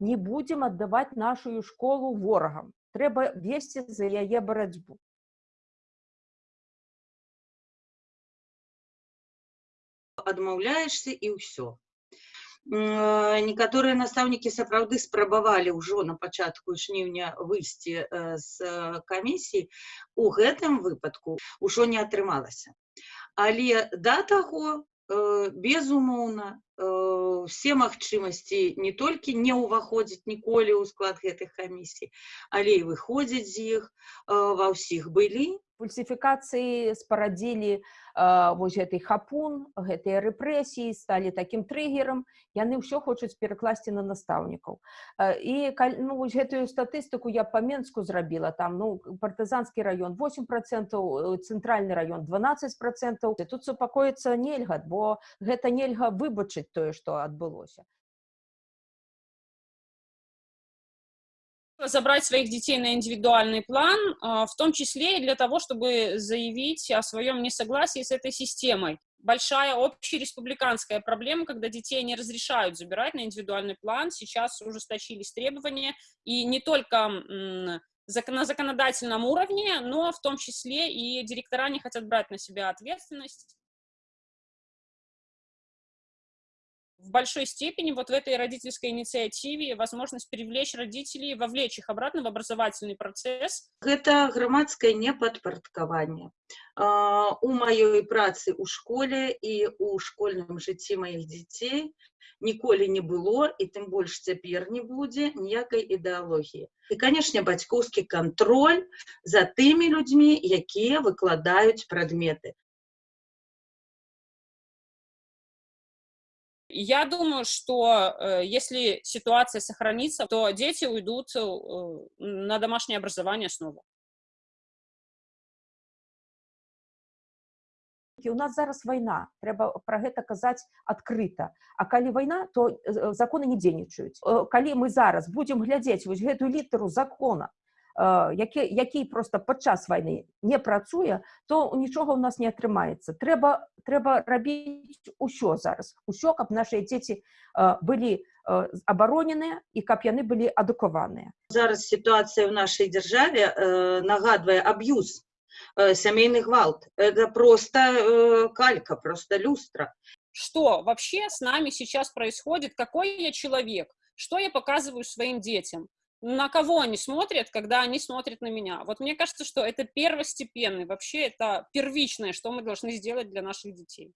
не будзем аддаваць нашу школу ворагам трэба весці за яе барацьбу адмаўляешься і ўсё некаторыя настаўнікі сапраўды спрабавалі ўжо на пачатку жніўня выйсці з камісіі у гэтым выпадку ўжо не атрымалася але да таго безумоўна все магчымасці не толькі не ўваходзіць ніколі ў склад гэтых камісій але і выходзяць з іх ва ўсіх былі фальсіфікацыі спарадзілі э, вось гэты хапун гэтыя рэпрэсіі сталі такім трыгерам яны ўсё хочуць перакласці на настаўнікаў. Э, і ну, вось гэтую статыстыку я па менску зрабіла там ну партызанскі раён 8 процентаў цэнтральны раён 12 процентаў. Тут супакоіцца нельга бо гэта нельга выбачыць тое што адбылося забрать своих детей на индивидуальный план, а, в том числе и для того, чтобы заявить о своем несогласии с этой системой. Большая общереспубликанская проблема, когда детей не разрешают забирать на индивидуальный план, сейчас ужесточились требования, и не только на законодательном уровне, но в том числе и директора не хотят брать на себя ответственность в большой степени вот в этой родительской инициативе возможность привлечь родителей, вовлечь их обратно в образовательный процесс. Это громадское неподпорядкование. У моей працы у школе и у школьным жыцці моих детей ніколі не было і тым больш цяпер не будзе ніякай ідэалогіі і канешне бацькоўскі кантроль за тымі людзьмі якія выкладаюць прадметы Я думаю, что э, если ситуация сохранится, то дети уйдут э, на домашнее образование снова. у нас зараз вайна трэба пра гэта казаць адкрыта. А калі вайна то э, законы не дзейнічаюць. Калі мы зараз будзем глядзець вось гэтую літару закона які, які просто падчас вайны не працуе то нічога ў нас не атрымаецца трэба трэба рабіць усё зараз усё каб наши дзеці былі абароненыя і каб яны былі адукаваныя зараз сітуацыя в нашай дзяржаве нагадвае аб'юз сямейны гвалт. Это просто калька просто люстра. Что вообще с нами сейчас происходит? Какой я человек? Что я показываю своим детям на кого они смотрят, когда они смотрят на меня. Вот мне кажется, что это первостепенный, вообще это первичное, что мы должны сделать для наших детей.